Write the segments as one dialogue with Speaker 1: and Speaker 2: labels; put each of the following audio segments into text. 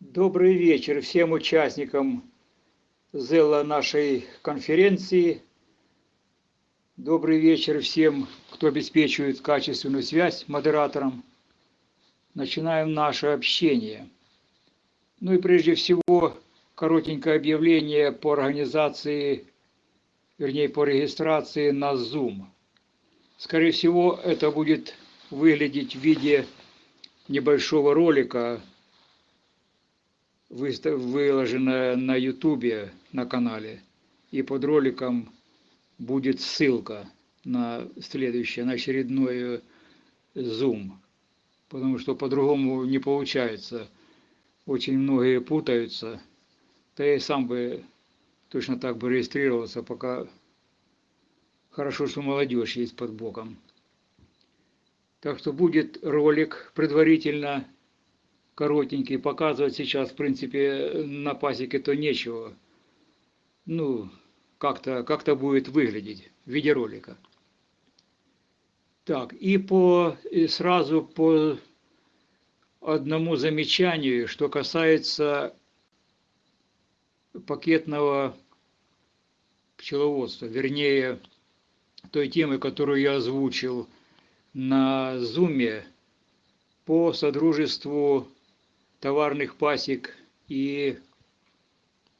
Speaker 1: Добрый вечер всем участникам ЗЭЛа нашей конференции. Добрый вечер всем, кто обеспечивает качественную связь модераторам. Начинаем наше общение. Ну и прежде всего, коротенькое объявление по организации, вернее, по регистрации на Zoom. Скорее всего, это будет выглядеть в виде небольшого ролика, выложенная на ютубе на канале. И под роликом будет ссылка на следующее, на очередной Zoom. Потому что по-другому не получается. Очень многие путаются. Да я и сам бы точно так бы регистрировался, пока хорошо, что молодежь есть под боком. Так что будет ролик предварительно коротенький, показывать сейчас, в принципе, на пасеке то нечего. Ну, как-то как, -то, будет выглядеть в виде ролика. Так, и по и сразу по одному замечанию, что касается пакетного пчеловодства, вернее, той темы, которую я озвучил на Зуме по содружеству товарных пасек и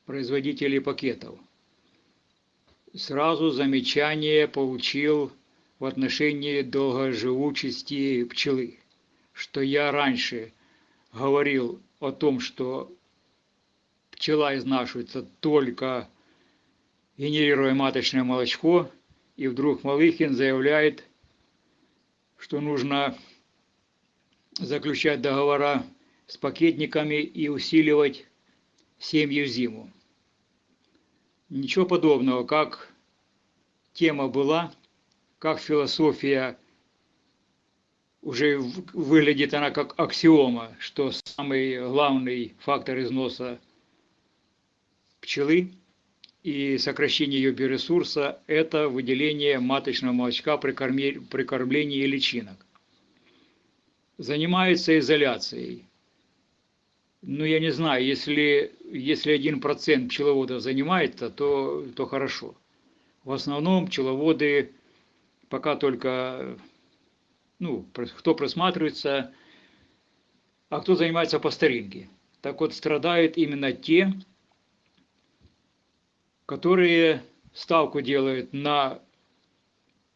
Speaker 1: производителей пакетов. Сразу замечание получил в отношении долгоживучести пчелы, что я раньше говорил о том, что пчела изнашивается только генерируя маточное молочко, и вдруг Малыхин заявляет, что нужно заключать договора с пакетниками и усиливать семьи в зиму. Ничего подобного, как тема была, как философия уже выглядит она как аксиома, что самый главный фактор износа пчелы и сокращение ее биоресурса – это выделение маточного молочка при, кормлении личинок. Занимается изоляцией ну, я не знаю, если, если один процент пчеловодов занимается, то, то хорошо. В основном пчеловоды пока только, ну, кто просматривается, а кто занимается по старинке. Так вот, страдают именно те, которые ставку делают на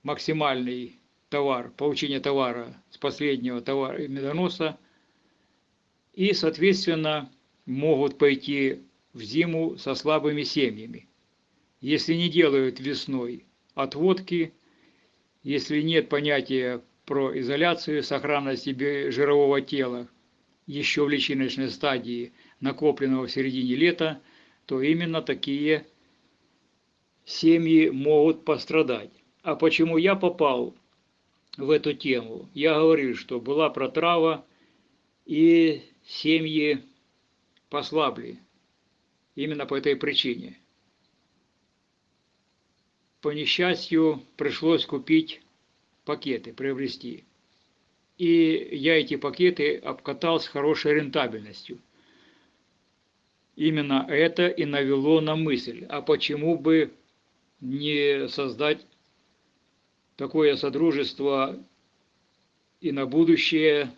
Speaker 1: максимальный товар, получение товара с последнего товара медоноса, и, соответственно, могут пойти в зиму со слабыми семьями. Если не делают весной отводки, если нет понятия про изоляцию, сохранность жирового тела еще в личиночной стадии, накопленного в середине лета, то именно такие семьи могут пострадать. А почему я попал в эту тему? Я говорил, что была протрава, и семьи послабли именно по этой причине. По несчастью, пришлось купить пакеты, приобрести. И я эти пакеты обкатал с хорошей рентабельностью. Именно это и навело на мысль, а почему бы не создать такое содружество и на будущее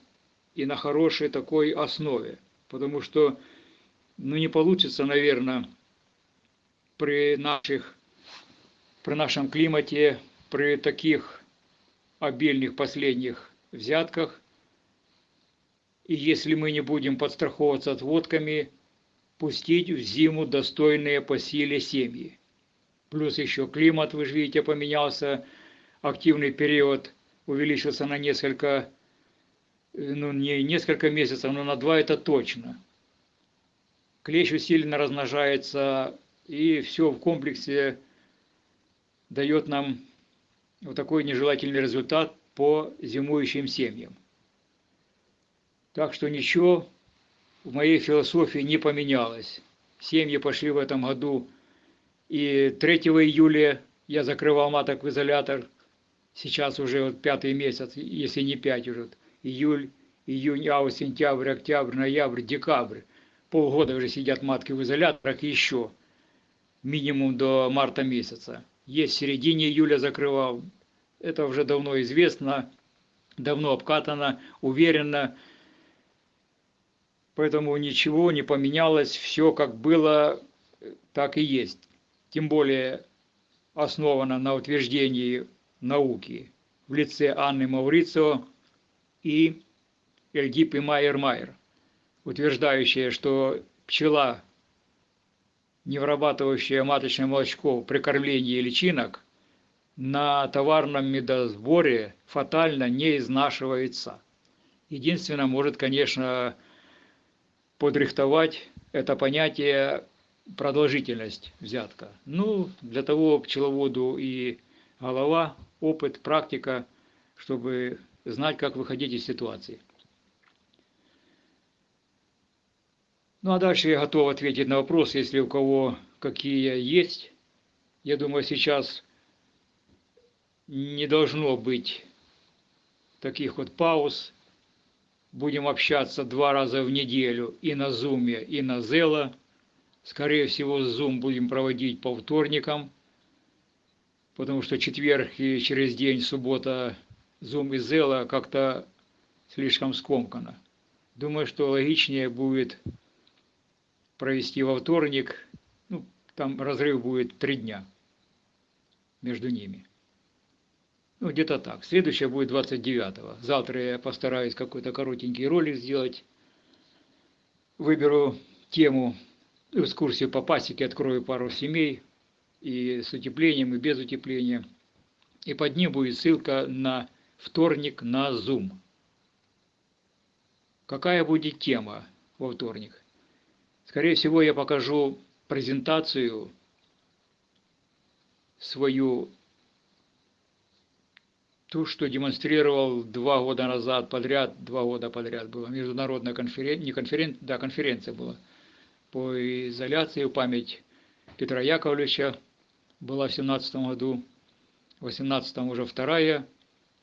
Speaker 1: и на хорошей такой основе. Потому что ну, не получится, наверное, при, наших, при нашем климате, при таких обильных последних взятках, и если мы не будем подстраховываться отводками, пустить в зиму достойные по силе семьи. Плюс еще климат, вы же видите, поменялся, активный период увеличился на несколько ну, не несколько месяцев, но на два это точно. Клещ усиленно размножается, и все в комплексе дает нам вот такой нежелательный результат по зимующим семьям. Так что ничего в моей философии не поменялось. семьи пошли в этом году. И 3 июля я закрывал маток в изолятор. Сейчас уже вот пятый месяц, если не пять уже. Июль, июнь, август, сентябрь, октябрь, ноябрь, декабрь. Полгода уже сидят матки в изоляторах еще. Минимум до марта месяца. Есть в середине июля закрывал. Это уже давно известно, давно обкатано, уверенно. Поэтому ничего не поменялось, все как было, так и есть. Тем более основано на утверждении науки в лице Анны Маурицио и Эльгипы Майер-Майер, утверждающая, что пчела, не вырабатывающая маточное молочко при кормлении личинок, на товарном медосборе фатально не изнашивается. Единственное, может, конечно, подрихтовать это понятие продолжительность взятка. Ну, для того пчеловоду и голова, опыт, практика, чтобы знать, как выходить из ситуации. Ну а дальше я готов ответить на вопрос, если у кого какие есть. Я думаю, сейчас не должно быть таких вот пауз, будем общаться два раза в неделю и на Зуме, и на Зела. Скорее всего, Зум будем проводить по вторникам, потому что четверг и через день, суббота, Зум и Зела как-то слишком скомкано. Думаю, что логичнее будет провести во вторник, ну, там разрыв будет три дня между ними. Ну, где-то так. Следующее будет 29-го. Завтра я постараюсь какой-то коротенький ролик сделать. Выберу тему, экскурсию по пасеке, открою пару семей, и с утеплением, и без утепления. И под ним будет ссылка на вторник на Zoom. Какая будет тема во вторник? Скорее всего, я покажу презентацию свою ту, что демонстрировал два года назад подряд, два года подряд была международная конференция, не конференция, да, конференция была по изоляции в память Петра Яковлевича, была в 17 году, в 18 уже вторая,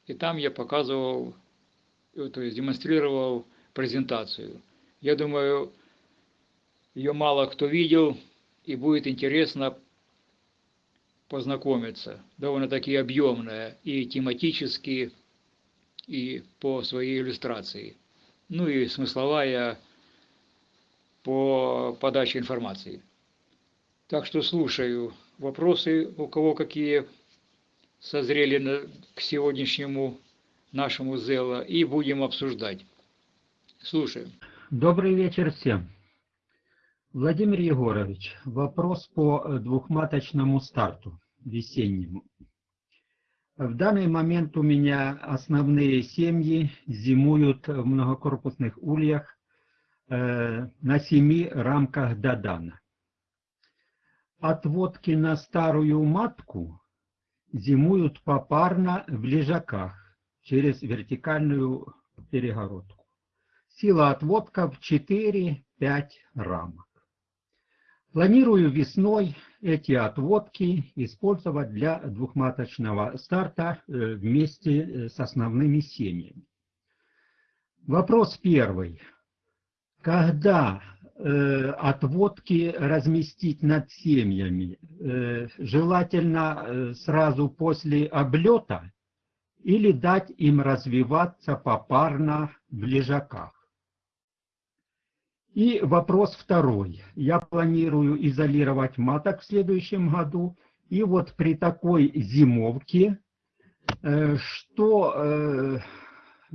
Speaker 1: и там я показывал, то есть демонстрировал презентацию. Я думаю, ее мало кто видел, и будет интересно познакомиться. Довольно-таки объемная и тематически, и по своей иллюстрации. Ну и смысловая по подаче информации. Так что слушаю вопросы, у кого какие созрели к сегодняшнему нашему ЗЭЛа, и будем обсуждать. Слушаем.
Speaker 2: Добрый вечер всем. Владимир Егорович, вопрос по э, двухматочному старту весеннему. В данный момент у меня основные семьи зимуют в многокорпусных ульях на семи рамках Дадана. Отводки на старую матку зимуют попарно в лежаках через вертикальную перегородку. Сила отводков 4-5 рамок. Планирую весной эти отводки использовать для двухматочного старта э, вместе э, с основными семьями. Вопрос первый. Когда э, отводки разместить над семьями? Э, желательно э, сразу после облета или дать им развиваться попарно в лежаках? И вопрос второй. Я планирую изолировать маток в следующем году. И вот при такой зимовке, э, что, э,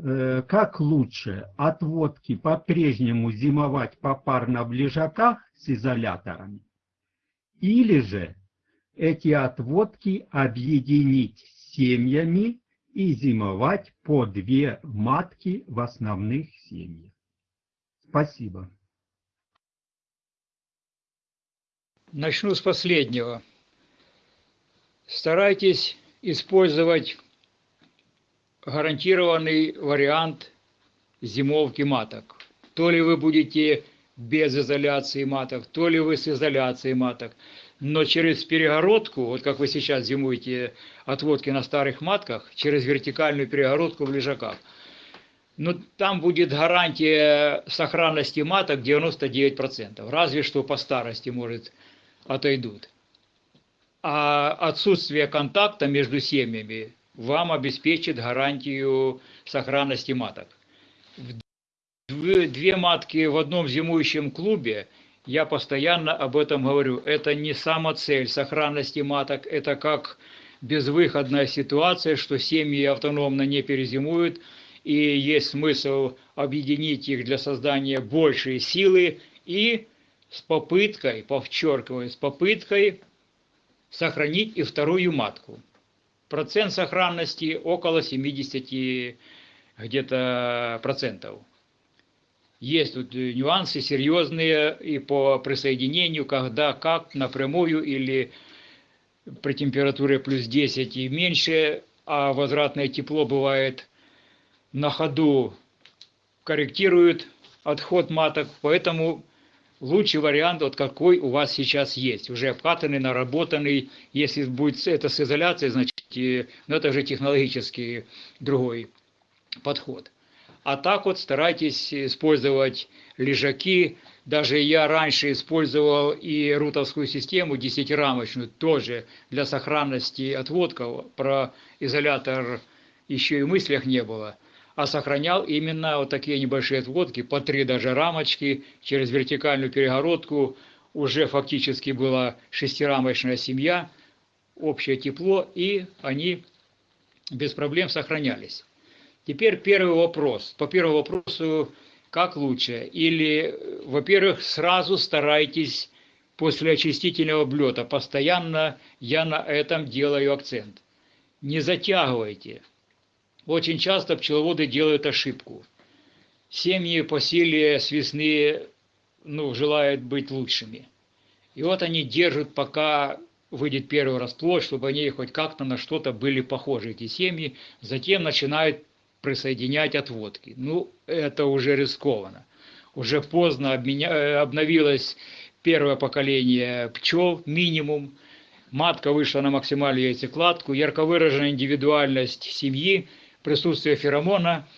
Speaker 2: как лучше, отводки по-прежнему зимовать попарно в лежаках с изоляторами, или же эти отводки объединить с семьями и зимовать по две матки в основных семьях. Спасибо.
Speaker 1: Начну с последнего. Старайтесь использовать гарантированный вариант зимовки маток. То ли вы будете без изоляции маток, то ли вы с изоляцией маток. Но через перегородку, вот как вы сейчас зимуете отводки на старых матках, через вертикальную перегородку в лежаках, ну, там будет гарантия сохранности маток 99%. Разве что по старости, может, отойдут. А отсутствие контакта между семьями вам обеспечит гарантию сохранности маток. Две матки в одном зимующем клубе, я постоянно об этом говорю, это не сама цель сохранности маток, это как безвыходная ситуация, что семьи автономно не перезимуют, и есть смысл объединить их для создания большей силы и с попыткой, подчеркиваю, с попыткой сохранить и вторую матку. Процент сохранности около 70 где-то процентов. Есть тут нюансы серьезные и по присоединению, когда, как, напрямую или при температуре плюс 10 и меньше, а возвратное тепло бывает на ходу, корректирует отход маток, поэтому лучший вариант, вот какой у вас сейчас есть, уже обкатанный, наработанный, если будет это с изоляцией, значит, ну, это же технологический другой подход. А так вот старайтесь использовать лежаки. Даже я раньше использовал и рутовскую систему десятирамочную, тоже для сохранности отводков. Про изолятор еще и мыслях не было. А сохранял именно вот такие небольшие отводки, по три даже рамочки, через вертикальную перегородку. Уже фактически была шестирамочная семья, общее тепло, и они без проблем сохранялись. Теперь первый вопрос. По первому вопросу, как лучше? Или, во-первых, сразу старайтесь после очистительного блета. Постоянно я на этом делаю акцент. Не затягивайте. Очень часто пчеловоды делают ошибку. Семьи по силе с весны ну, желают быть лучшими. И вот они держат, пока выйдет первый расплод, чтобы они хоть как-то на что-то были похожи, эти семьи. Затем начинают присоединять отводки. Ну, это уже рискованно. Уже поздно обменя... Э, обновилось первое поколение пчел, минимум. Матка вышла на максимальную яйцекладку, ярко выраженная индивидуальность семьи, присутствие феромона,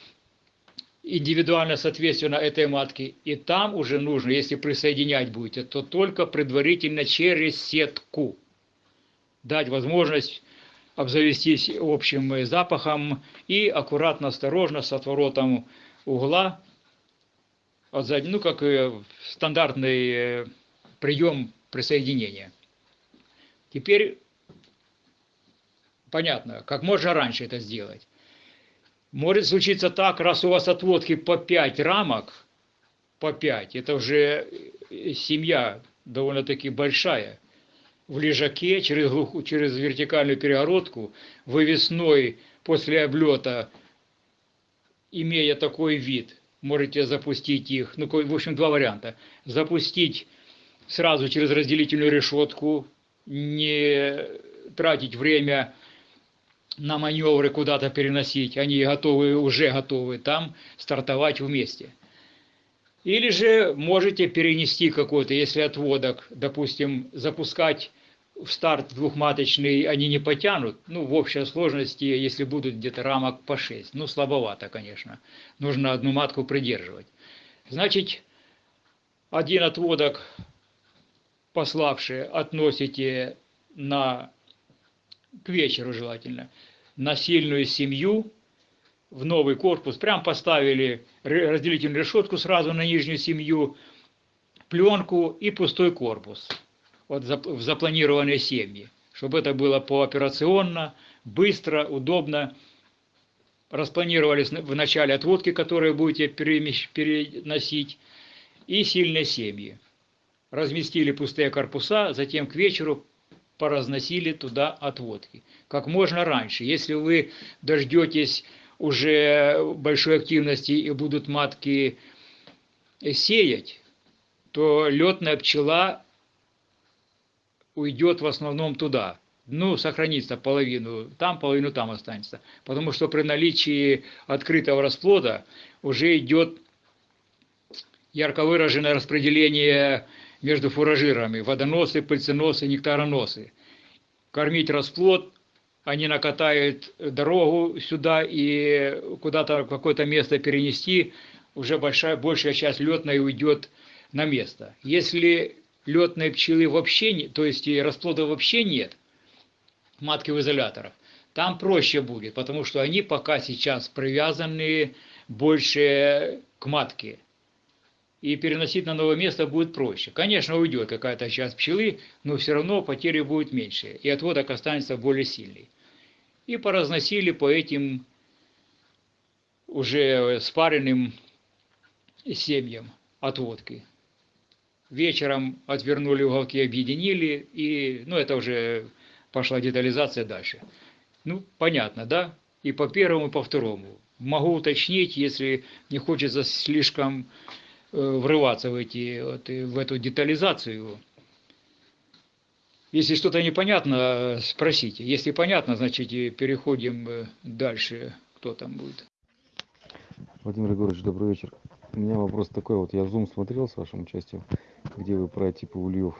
Speaker 1: индивидуально соответственно этой матке. И там уже нужно, если присоединять будете, то только предварительно через сетку дать возможность обзавестись общим запахом и аккуратно, осторожно с отворотом угла, ну, как стандартный э, прием присоединения. Теперь понятно, как можно раньше это сделать. Может случиться так, раз у вас отводки по 5 рамок, по 5, это уже семья довольно-таки большая, в лежаке через, глуху, через вертикальную перегородку, вы весной после облета, имея такой вид, можете запустить их, ну, в общем, два варианта. Запустить сразу через разделительную решетку, не тратить время на маневры куда-то переносить, они готовы, уже готовы там стартовать вместе – или же можете перенести какой-то, если отводок, допустим, запускать в старт двухматочный они не потянут, ну, в общей сложности, если будут где-то рамок по 6. Ну, слабовато, конечно. Нужно одну матку придерживать. Значит, один отводок пославший относите на, к вечеру желательно, на сильную семью, в новый корпус, прям поставили разделительную решетку сразу на нижнюю семью, пленку и пустой корпус вот в запланированные семьи, чтобы это было пооперационно, быстро, удобно. Распланировались в начале отводки, которые будете переносить, и сильные семьи. Разместили пустые корпуса, затем к вечеру поразносили туда отводки. Как можно раньше. Если вы дождетесь уже большой активности и будут матки сеять, то летная пчела уйдет в основном туда. Ну, сохранится половину там, половину там останется. Потому что при наличии открытого расплода уже идет ярко выраженное распределение между фуражирами, водоносы, пыльценосы, нектароносы. Кормить расплод, они накатают дорогу сюда и куда-то в какое-то место перенести, уже большая, большая часть летной уйдет на место. Если летной пчелы вообще нет, то есть и расплода вообще нет, матки в изоляторах, там проще будет, потому что они пока сейчас привязаны больше к матке. И переносить на новое место будет проще. Конечно, уйдет какая-то часть пчелы, но все равно потери будут меньше, и отводок останется более сильный. И поразносили по этим уже спаренным семьям отводки. Вечером отвернули уголки, объединили, и, ну, это уже пошла детализация дальше. Ну, понятно, да? И по первому, и по второму. Могу уточнить, если не хочется слишком э, врываться в, эти, вот, в эту детализацию. Если что-то непонятно, спросите. Если понятно, значит, переходим э, дальше. Кто там будет?
Speaker 3: Владимир Егорович, добрый вечер. У меня вопрос такой, вот я Zoom смотрел с вашим участием, где вы про типы ульев,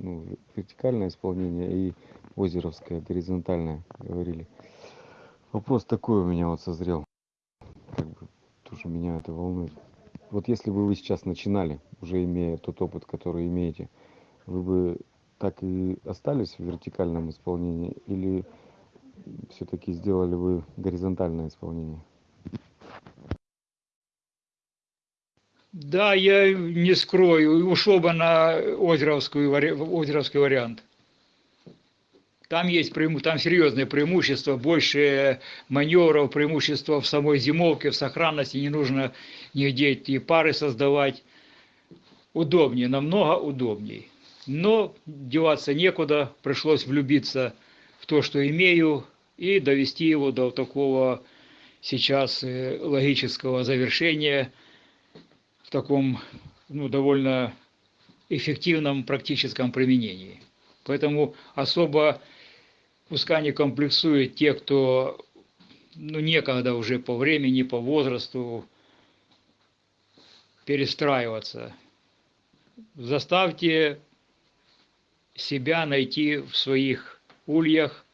Speaker 3: ну, вертикальное исполнение и озеровское, горизонтальное говорили. Вопрос такой у меня вот созрел, как бы тоже меня это волнует. Вот если бы вы сейчас начинали, уже имея тот опыт, который имеете, вы бы так и остались в вертикальном исполнении или все-таки сделали вы горизонтальное исполнение?
Speaker 1: Да, я не скрою, ушел бы на озеровскую, озеровский вариант. Там есть там серьезное преимущество, больше маневров, преимущество в самой зимовке, в сохранности, не нужно нигде эти пары создавать. Удобнее, намного удобнее. Но деваться некуда, пришлось влюбиться в то, что имею, и довести его до такого сейчас э, логического завершения – таком ну, довольно эффективном практическом применении. Поэтому особо пускай не комплексуют те, кто ну, некогда уже по времени, по возрасту перестраиваться. Заставьте себя найти в своих ульях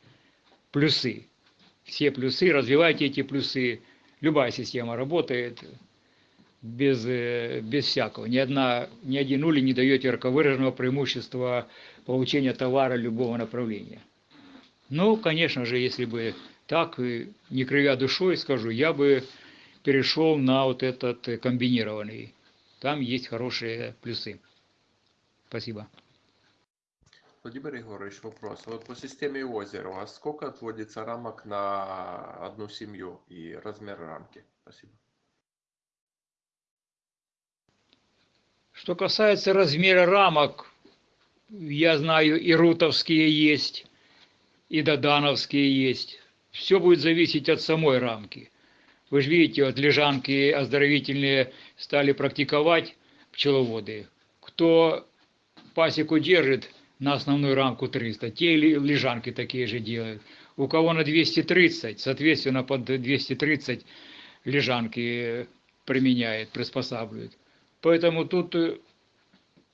Speaker 1: плюсы. Все плюсы, развивайте эти плюсы. Любая система работает, без, э, без всякого. Ни, одна, ни один улей не дает ярко выраженного преимущества получения товара любого направления. Ну, конечно же, если бы так, не кривя душой, скажу, я бы перешел на вот этот комбинированный. Там есть хорошие плюсы. Спасибо.
Speaker 4: Владимир Егорович, вопрос. Вот по системе озера, а сколько отводится рамок на одну семью и размер рамки? Спасибо.
Speaker 1: Что касается размера рамок, я знаю, и рутовские есть, и додановские есть. Все будет зависеть от самой рамки. Вы же видите, вот лежанки оздоровительные стали практиковать пчеловоды. Кто пасеку держит на основную рамку 300, те лежанки такие же делают. У кого на 230, соответственно, под 230 лежанки применяет, приспосабливает. Поэтому тут э,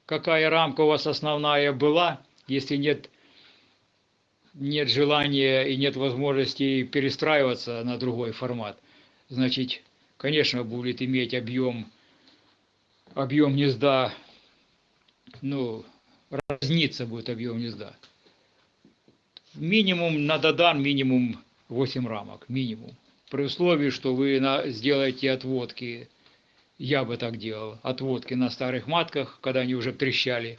Speaker 1: какая рамка у вас основная была, если нет, нет желания и нет возможности перестраиваться на другой формат, значит, конечно, будет иметь объем, объем гнезда, ну, разниться будет объем гнезда. Минимум на додан минимум 8 рамок, минимум. При условии, что вы на, сделаете отводки я бы так делал. Отводки на старых матках, когда они уже трещали.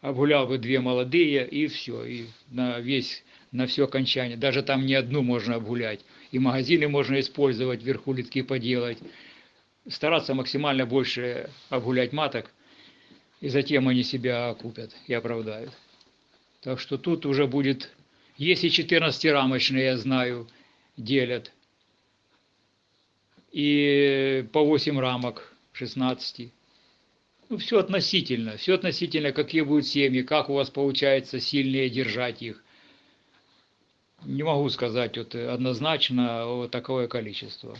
Speaker 1: Обгулял бы две молодые и все. И на весь, на все окончание. Даже там не одну можно обгулять. И магазины можно использовать, вверху литки поделать. Стараться максимально больше обгулять маток. И затем они себя окупят и оправдают. Так что тут уже будет... Есть и 14-рамочные, я знаю, делят и по 8 рамок 16. Ну, все относительно, все относительно, какие будут семьи, как у вас получается сильнее держать их. Не могу сказать вот однозначно вот такое количество.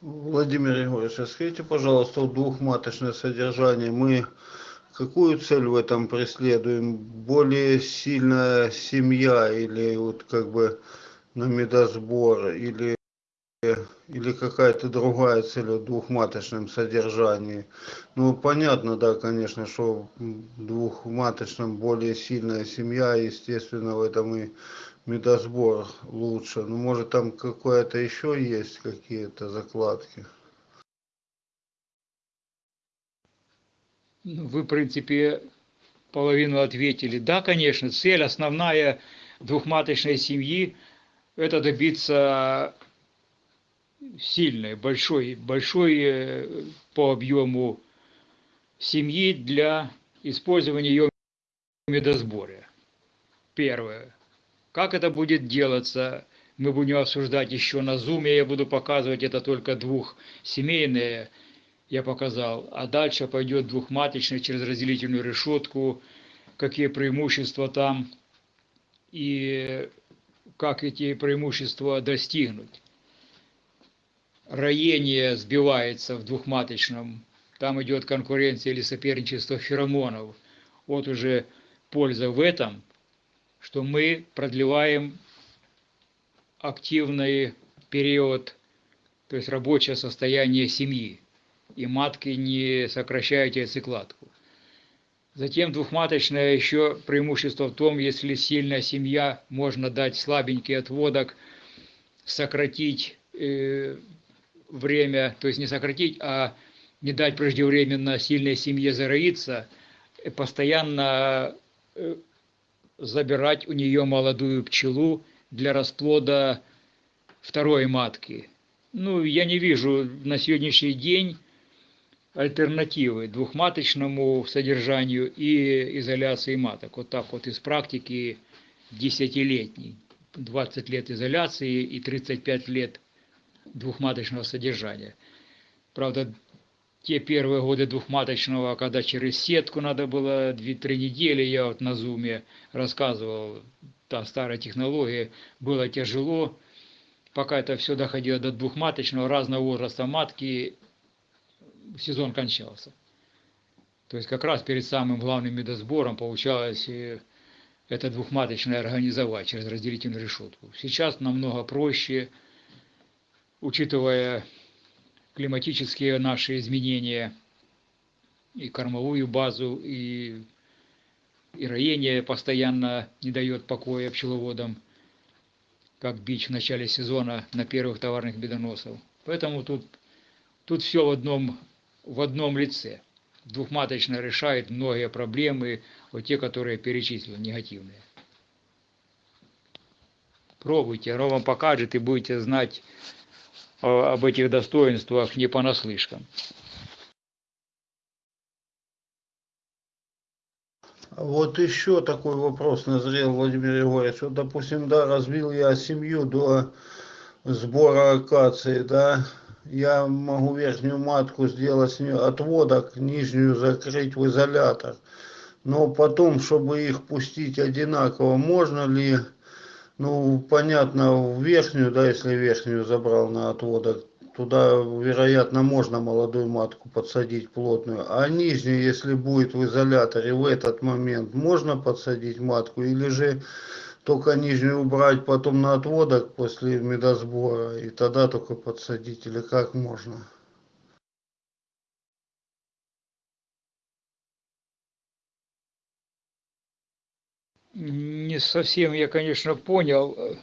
Speaker 5: Владимир Егорович, а скажите, пожалуйста, двухматочное содержание, мы какую цель в этом преследуем? Более сильная семья или вот как бы на медосбор, или, или какая-то другая цель в двухматочном содержании? Ну, понятно, да, конечно, что в двухматочном более сильная семья, естественно, в этом и медосбор лучше. Ну, может, там какое-то еще есть какие-то закладки?
Speaker 1: Ну, Вы, в принципе, половину ответили. Да, конечно, цель основная двухматочной семьи – это добиться сильной, большой, большой э, по объему семьи для использования ее медосборе. Первое. Как это будет делаться, мы будем обсуждать еще на зуме, я буду показывать это только двухсемейные, я показал, а дальше пойдет двухматочный через разделительную решетку, какие преимущества там и как эти преимущества достигнуть. Роение сбивается в двухматочном, там идет конкуренция или соперничество феромонов. Вот уже польза в этом, что мы продлеваем активный период, то есть рабочее состояние семьи, и матки не сокращают яйцекладку. Затем двухматочное еще преимущество в том, если сильная семья, можно дать слабенький отводок, сократить э, время, то есть не сократить, а не дать преждевременно сильной семье зароиться, э, постоянно э, забирать у нее молодую пчелу для расплода второй матки. Ну, я не вижу на сегодняшний день альтернативы двухматочному содержанию и изоляции маток. Вот так вот из практики десятилетней. 20 лет изоляции и 35 лет двухматочного содержания. Правда, те первые годы двухматочного, когда через сетку надо было 2-3 недели, я вот на зуме рассказывал, та старая технология, было тяжело, пока это все доходило до двухматочного, разного возраста матки, сезон кончался. То есть как раз перед самым главным медосбором получалось э, это двухматочное организовать через разделительную решетку. Сейчас намного проще, учитывая климатические наши изменения, и кормовую базу, и, и роение постоянно не дает покоя пчеловодам, как бич в начале сезона на первых товарных бедоносов. Поэтому тут, тут все в одном, в одном лице. Двухматочно решает многие проблемы, вот те, которые перечислил, негативные. Пробуйте, вам покажет и будете знать об этих достоинствах не понаслышкам.
Speaker 5: Вот еще такой вопрос назрел, Владимир Егорович. Вот, допустим, да, развил я семью до сбора акации, да, я могу верхнюю матку сделать с нее отводок, нижнюю закрыть в изолятор. Но потом, чтобы их пустить одинаково, можно ли ну, понятно, верхнюю, да, если верхнюю забрал на отводок, туда, вероятно, можно молодую матку подсадить плотную. А нижнюю, если будет в изоляторе в этот момент, можно подсадить матку или же только нижнюю убрать потом на отводок после медосбора и тогда только подсадить или как можно?
Speaker 1: Не совсем я, конечно, понял.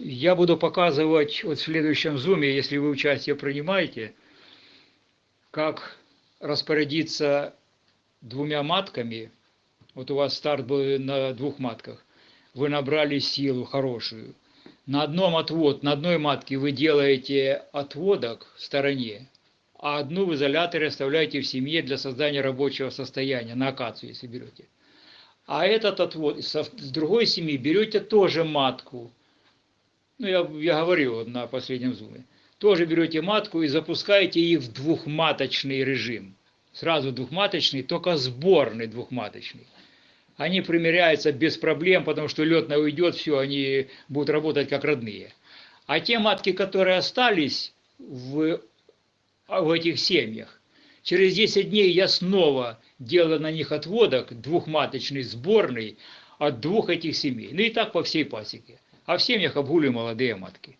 Speaker 1: Я буду показывать вот в следующем зуме, если вы участие принимаете, как распорядиться двумя матками. Вот у вас старт был на двух матках. Вы набрали силу хорошую. На одном отвод, на одной матке вы делаете отводок в стороне, а одну в изоляторе оставляете в семье для создания рабочего состояния, на акацию, если берете. А этот отвод с другой семьи берете тоже матку. Ну, я, я говорил на последнем зуме. Тоже берете матку и запускаете их в двухматочный режим. Сразу двухматочный, только сборный двухматочный. Они примеряются без проблем, потому что летная уйдет, все, они будут работать как родные. А те матки, которые остались в в этих семьях. Через 10 дней я снова делаю на них отводок, двухматочный, сборный, от двух этих семей. Ну и так по всей пасеке. А в семьях обгуливаю молодые матки.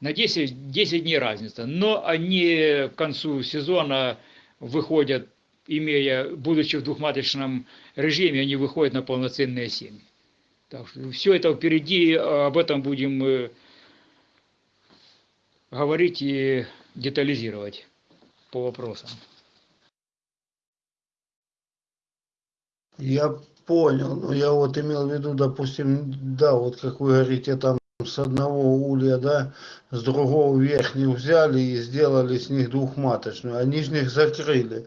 Speaker 1: На 10, 10 дней разница. Но они к концу сезона выходят, имея, будучи в двухматочном режиме, они выходят на полноценные семьи. Так что все это впереди, об этом будем э, говорить и детализировать по вопросам.
Speaker 5: Я понял, но я вот имел в виду, допустим, да, вот как вы говорите, там с одного улья, да, с другого верхних взяли и сделали с них двухматочную, а нижних закрыли.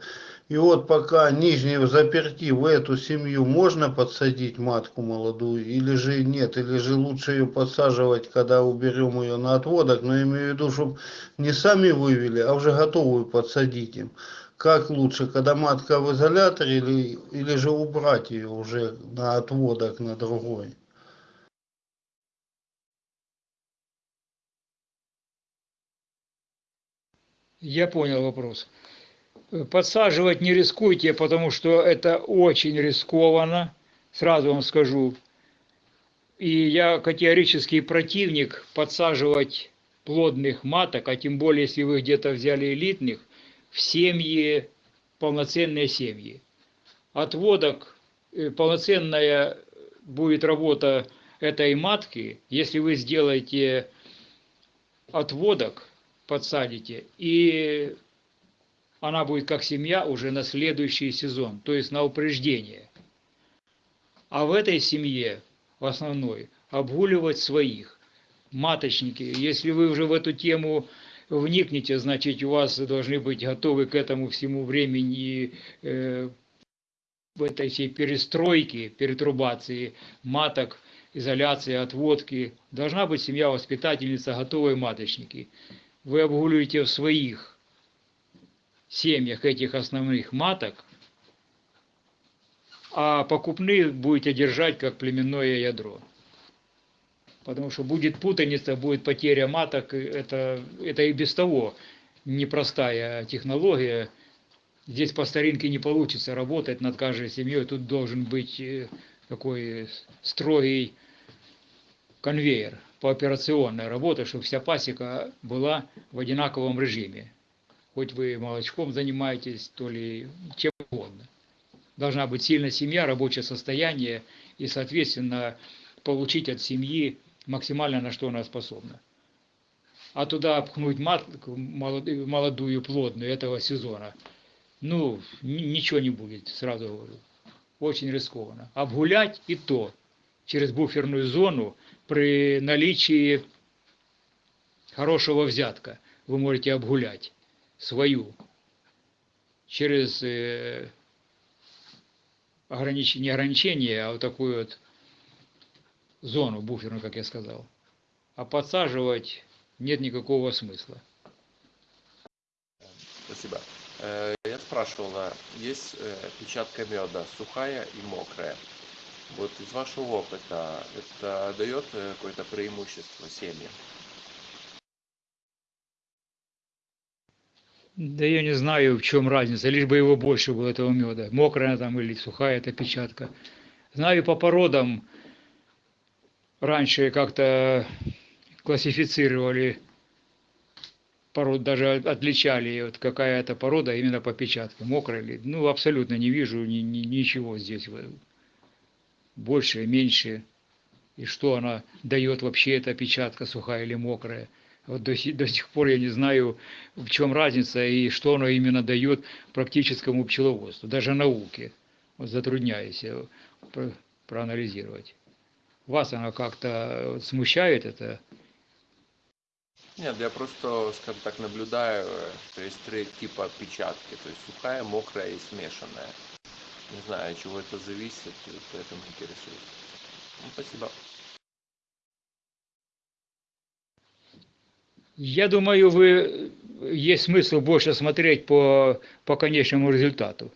Speaker 5: И вот пока нижние заперти в эту семью можно подсадить матку молодую или же нет, или же лучше ее подсаживать, когда уберем ее на отводок, но я имею в виду, чтобы не сами вывели, а уже готовую подсадить им. Как лучше, когда матка в изоляторе или, или же убрать ее уже на отводок на другой?
Speaker 1: Я понял вопрос. Подсаживать не рискуйте, потому что это очень рискованно, сразу вам скажу. И я категорический противник подсаживать плодных маток, а тем более, если вы где-то взяли элитных, в семьи, полноценные семьи. Отводок, э, полноценная будет работа этой матки, если вы сделаете отводок, подсадите, и она будет как семья уже на следующий сезон, то есть на упреждение. А в этой семье, в основной, обгуливать своих. Маточники, если вы уже в эту тему вникнете, значит, у вас должны быть готовы к этому всему времени э, в этой всей перестройке, перетрубации маток, изоляции, отводки. Должна быть семья-воспитательница, готовые маточники. Вы обгуливаете своих семьях этих основных маток, а покупных будете держать как племенное ядро. Потому что будет путаница, будет потеря маток, это, это и без того непростая технология. Здесь по старинке не получится работать над каждой семьей, тут должен быть э, такой строгий конвейер по операционной работе, чтобы вся пасека была в одинаковом режиме хоть вы молочком занимаетесь, то ли чем угодно. Должна быть сильная семья, рабочее состояние и, соответственно, получить от семьи максимально на что она способна. А туда обхнуть матку молодую, молодую плодную этого сезона, ну, ничего не будет, сразу говорю. Очень рискованно. Обгулять и то через буферную зону при наличии хорошего взятка вы можете обгулять свою через э, ограничение, не ограничение, а вот такую вот зону буферную, как я сказал. А подсаживать нет никакого смысла.
Speaker 4: Спасибо. Э, я спрашивал, есть э, печатка меда сухая и мокрая. Вот из вашего опыта это дает какое-то преимущество семьям?
Speaker 1: Да я не знаю, в чем разница, лишь бы его больше было, этого меда. Мокрая там или сухая эта печатка. Знаю по породам, раньше как-то классифицировали пород, даже отличали, вот какая это порода именно по печатке, мокрая или, ну, абсолютно не вижу ни, ни, ничего здесь, больше, меньше, и что она дает вообще эта печатка, сухая или мокрая. Вот до, до сих пор я не знаю, в чем разница и что оно именно дает практическому пчеловодству, даже науке. Вот затрудняюсь про, проанализировать. Вас она как-то смущает это?
Speaker 4: Нет, я просто, скажем так, наблюдаю, что есть три типа печатки, то есть сухая, мокрая и смешанная. Не знаю, от чего это зависит, поэтому интересуюсь. Ну, спасибо.
Speaker 1: Я думаю, вы есть смысл больше смотреть по, по конечному результату.